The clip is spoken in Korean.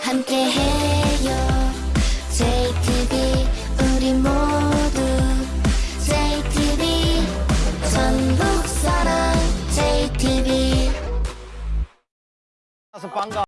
함께해요. JTB 우리 모두. JTB 전북 사랑 JTB 반가.